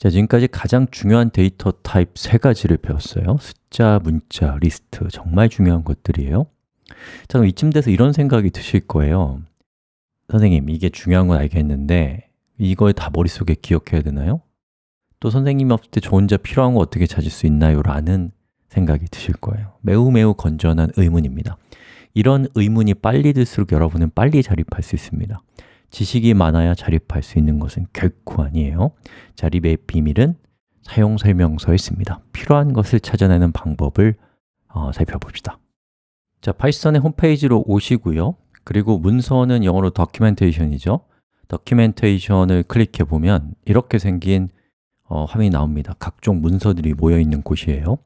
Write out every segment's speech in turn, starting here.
자, 지금까지 가장 중요한 데이터 타입 세 가지를 배웠어요. 숫자, 문자, 리스트. 정말 중요한 것들이에요. 자, 그럼 이쯤 돼서 이런 생각이 드실 거예요. 선생님, 이게 중요한 건 알겠는데 이걸 다 머릿속에 기억해야 되나요? 또 선생님이 없을 때 저 혼자 필요한 거 어떻게 찾을 수 있나요? 라는 생각이 드실 거예요. 매우 매우 건전한 의문입니다. 이런 의문이 빨리 들수록 여러분은 빨리 자립할 수 있습니다 지식이 많아야 자립할 수 있는 것은 결코 아니에요. 자립의 비밀은 사용 설명서에 있습니다. 필요한 것을 찾아내는 방법을 어, 살펴봅시다. 자, 파이썬의 홈페이지로 오시고요. 그리고 문서는 영어로 documentation이죠. documentation을 클릭해 보면 이렇게 생긴 어, 화면이 나옵니다. 각종 문서들이 모여 있는 곳이에요.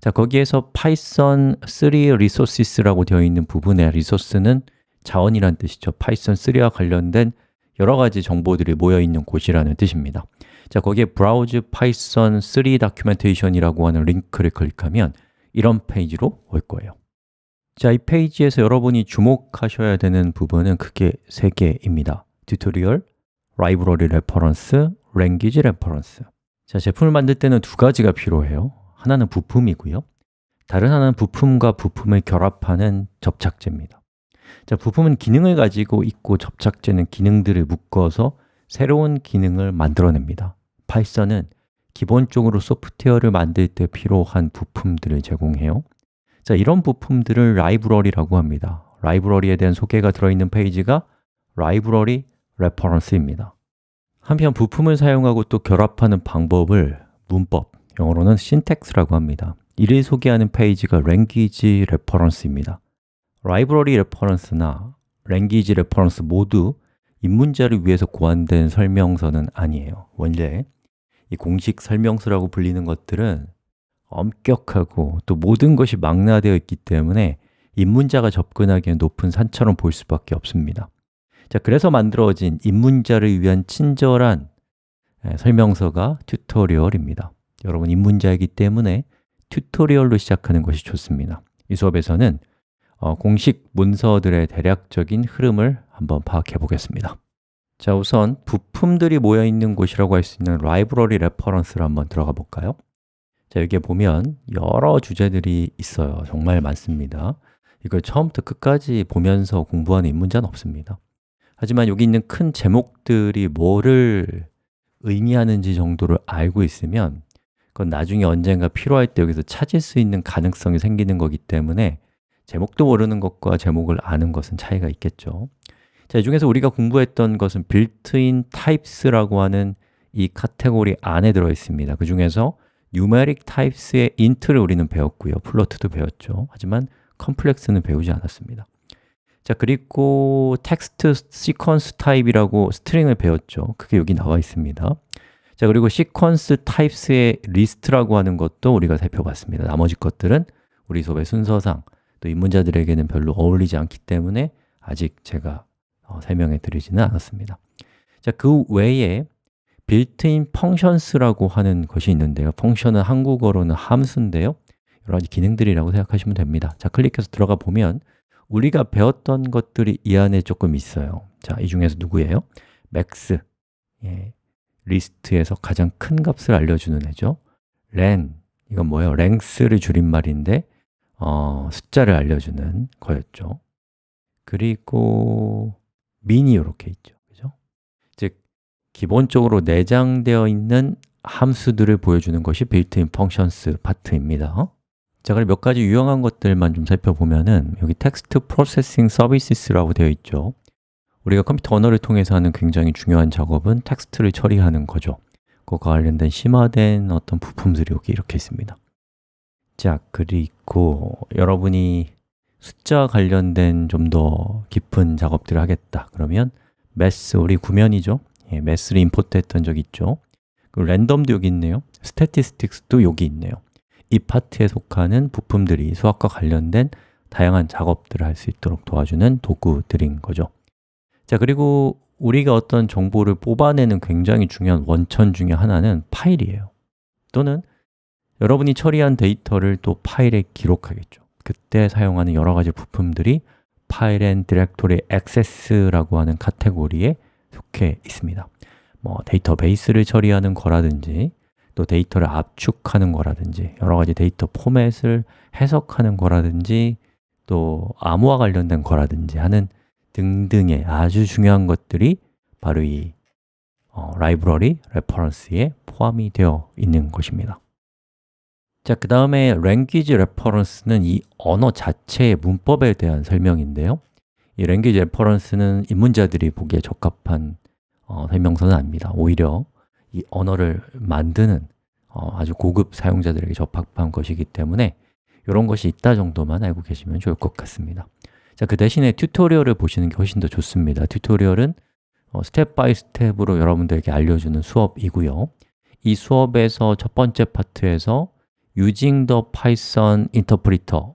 자, 거기에서 파이썬 3 resources라고 되어 있는 부분의 resource는 자원이란 뜻이죠. 파이썬 3와 관련된 여러 가지 정보들이 모여 있는 곳이라는 뜻입니다. 자, 거기에 Browse Python 3 Documentation이라고 하는 링크를 클릭하면 이런 페이지로 올 거예요. 자, 이 페이지에서 여러분이 주목하셔야 되는 부분은 크게 세 개입니다. tutorial, library reference, language reference. 자, 제품을 만들 때는 두 가지가 필요해요. 하나는 부품이고요. 다른 하나는 부품과 부품을 결합하는 접착제입니다 자, 부품은 기능을 가지고 있고 접착제는 기능들을 묶어서 새로운 기능을 만들어냅니다. 파이썬은 기본적으로 소프트웨어를 만들 때 필요한 부품들을 제공해요. 자, 이런 부품들을 라이브러리라고 합니다. 라이브러리에 대한 소개가 들어있는 페이지가 library reference입니다. 한편 부품을 사용하고 또 결합하는 방법을 문법, 영어로는 syntax라고 합니다. 이를 소개하는 페이지가 language reference입니다 library reference나 language reference 모두 입문자를 위해서 고안된 설명서는 아니에요. 원래 이 공식 설명서라고 불리는 것들은 엄격하고 또 모든 것이 망라되어 있기 때문에 입문자가 접근하기엔 높은 산처럼 보일 수밖에 없습니다. 자, 그래서 만들어진 입문자를 위한 친절한 예, 설명서가 tutorial입니다. 여러분 입문자이기 때문에 tutorial로 시작하는 것이 좋습니다. 이 수업에서는 어, 공식 문서들의 대략적인 흐름을 한번 파악해 보겠습니다. 자, 우선 부품들이 모여 있는 곳이라고 할 수 있는 library reference를 한번 들어가 볼까요? 자, 여기에 보면 여러 주제들이 있어요. 정말 많습니다. 이걸 처음부터 끝까지 보면서 공부하는 입문자는 없습니다. 하지만 여기 있는 큰 제목들이 뭐를 의미하는지 정도를 알고 있으면 그건 나중에 언젠가 필요할 때 여기서 찾을 수 있는 가능성이 생기는 거기 때문에 제목도 모르는 것과 제목을 아는 것은 차이가 있겠죠. 자, 이 중에서 우리가 공부했던 것은 built-in types라고 하는 이 카테고리 안에 들어 있습니다. 그 중에서 numeric types의 int를 우리는 배웠고요. 플로트도 배웠죠. 하지만 complex는 배우지 않았습니다. 자, 그리고 text sequence type이라고 string을 배웠죠. 그게 여기 나와 있습니다. 자, 그리고 sequence types의 리스트라고 하는 것도 우리가 살펴봤습니다. 나머지 것들은 우리 수업의 순서상 또 입문자들에게는 별로 어울리지 않기 때문에 아직 제가 어, 설명해 드리지는 않았습니다. 자, 그 외에 built-in functions라고 하는 것이 있는데요. function은 한국어로는 함수인데요. 여러 가지 기능들이라고 생각하시면 됩니다. 자, 클릭해서 들어가 보면 우리가 배웠던 것들이 이 안에 조금 있어요. 자, 이 중에서 누구예요? max 예, 리스트에서 가장 큰 값을 알려주는 애죠. len, 이건 뭐예요? length를 줄임말인데 어, 숫자를 알려주는 거였죠. 그리고 min이 이렇게 있죠. 그죠? 즉, 기본적으로 내장되어 있는 함수들을 보여주는 것이 built-in functions 파트입니다. 자, 그럼 몇 가지 유용한 것들만 좀 살펴보면은 여기 text processing services라고 되어 있죠. 우리가 컴퓨터 언어를 통해서 하는 굉장히 중요한 작업은 텍스트를 처리하는 거죠. 그과 관련된 심화된 어떤 부품들이 여기 이렇게 있습니다 자, 그리고 여러분이 숫자 관련된 좀 더 깊은 작업들을 하겠다. 그러면 math, 우리 구면이죠? 예, math를 임포트 했던 적 있죠? 그리고 랜덤도 여기 있네요. statistics도 여기 있네요. 이 파트에 속하는 부품들이 수학과 관련된 다양한 작업들을 할 수 있도록 도와주는 도구들인 거죠. 자, 그리고 우리가 어떤 정보를 뽑아내는 굉장히 중요한 원천 중에 하나는 파일이에요. 또는 여러분이 처리한 데이터를 또 파일에 기록하겠죠. 그때 사용하는 여러 가지 부품들이 File and Directory Access라고 하는 카테고리에 속해 있습니다. 뭐 데이터베이스를 처리하는 거라든지 또 데이터를 압축하는 거라든지 여러 가지 데이터 포맷을 해석하는 거라든지 또 암호와 관련된 거라든지 하는 등등의 아주 중요한 것들이 바로 이 어, Library Reference에 포함이 되어 있는 것입니다 자, 그 다음에 language reference는 이 언어 자체의 문법에 대한 설명인데요. 이 language reference는 입문자들이 보기에 적합한 어, 설명서는 아닙니다. 오히려 이 언어를 만드는 어, 아주 고급 사용자들에게 적합한 것이기 때문에 이런 것이 있다 정도만 알고 계시면 좋을 것 같습니다. 자, 그 대신에 tutorial을 보시는 게 훨씬 더 좋습니다. tutorial은 어, step by step으로 여러분들에게 알려주는 수업이고요. 이 수업에서 첫 번째 파트에서 Using the Python Interpreter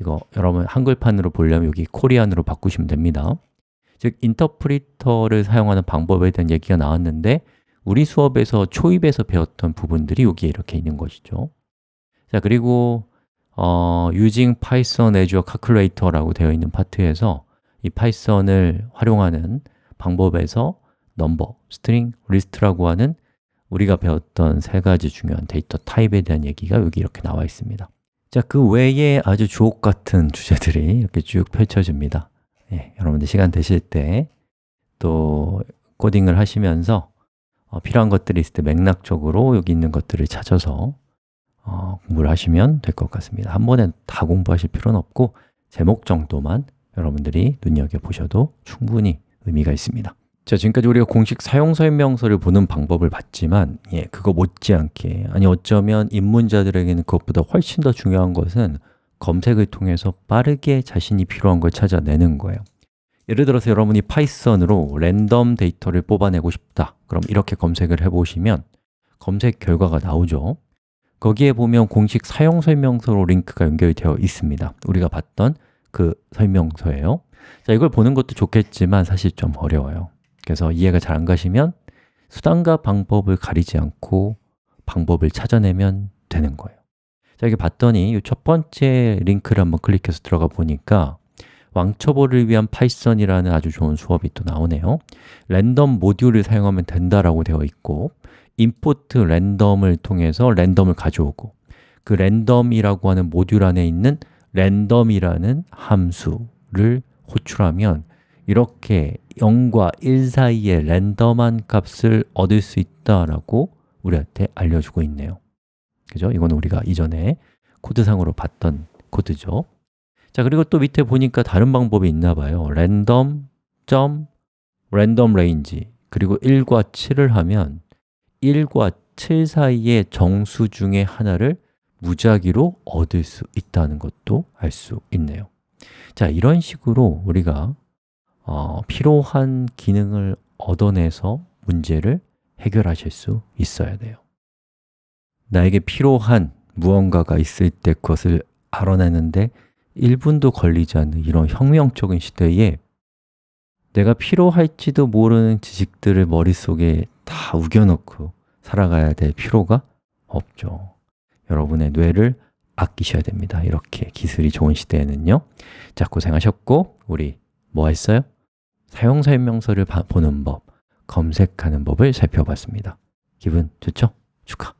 이거 여러분 한글판으로 보려면 여기 Korean으로 바꾸시면 됩니다. 즉, 인터프리터를 사용하는 방법에 대한 얘기가 나왔는데 우리 수업에서 초입에서 배웠던 부분들이 여기에 이렇게 있는 것이죠. 자, 그리고 어, Using Python as a Calculator라고 되어 있는 파트에서 이 파이썬을 활용하는 방법에서 넘버, 스트링, 리스트라고 하는 우리가 배웠던 세 가지 중요한 데이터 타입에 대한 얘기가 여기 이렇게 나와 있습니다. 자, 그 외에 아주 주옥 같은 주제들이 이렇게 쭉 펼쳐집니다. 예, 여러분들 시간 되실 때 또 코딩을 하시면서 어, 필요한 것들이 있을 때 맥락적으로 여기 있는 것들을 찾아서 어, 공부를 하시면 될 것 같습니다. 한 번에 다 공부하실 필요는 없고 제목 정도만 여러분들이 눈여겨보셔도 충분히 의미가 있습니다 자, 지금까지 우리가 공식 사용 설명서를 보는 방법을 봤지만 예, 그거 못지않게 아니 어쩌면 입문자들에게는 그것보다 훨씬 더 중요한 것은 검색을 통해서 빠르게 자신이 필요한 걸 찾아내는 거예요. 예를 들어서 여러분이 파이썬으로 랜덤 데이터를 뽑아내고 싶다. 그럼 이렇게 검색을 해보시면 검색 결과가 나오죠. 거기에 보면 공식 사용 설명서로 링크가 연결되어 있습니다. 우리가 봤던 그 설명서예요. 자, 이걸 보는 것도 좋겠지만 사실 좀 어려워요 그래서 이해가 잘 안 가시면 수단과 방법을 가리지 않고 방법을 찾아내면 되는 거예요. 자, 여기 봤더니 이 첫 번째 링크를 한번 클릭해서 들어가 보니까 왕초보를 위한 파이썬이라는 아주 좋은 수업이 또 나오네요. 랜덤 모듈을 사용하면 된다라고 되어 있고 import random을 통해서 random을 가져오고 그 random이라고 하는 모듈 안에 있는 random이라는 함수를 호출하면 이렇게 0과 1 사이에 랜덤한 값을 얻을 수 있다라고 우리한테 알려주고 있네요. 그죠? 이건 우리가 이전에 코드상으로 봤던 코드죠. 자, 그리고 또 밑에 보니까 다른 방법이 있나 봐요. 랜덤 점 random range. 그리고 1과 7을 하면 1과 7 사이의 정수 중에 하나를 무작위로 얻을 수 있다는 것도 알 수 있네요. 자, 이런 식으로 우리가 어, 필요한 기능을 얻어내서 문제를 해결하실 수 있어야 돼요. 나에게 필요한 무언가가 있을 때 그것을 알아내는데 1분도 걸리지 않는 이런 혁명적인 시대에 내가 필요할지도 모르는 지식들을 머릿속에 다 우겨넣고 살아가야 될 필요가 없죠. 여러분의 뇌를 아끼셔야 됩니다. 이렇게 기술이 좋은 시대에는요. 자, 고생하셨고 우리 뭐 했어요? 사용 설명서를 보는 법, 검색하는 법을 살펴봤습니다 기분 좋죠? 축하!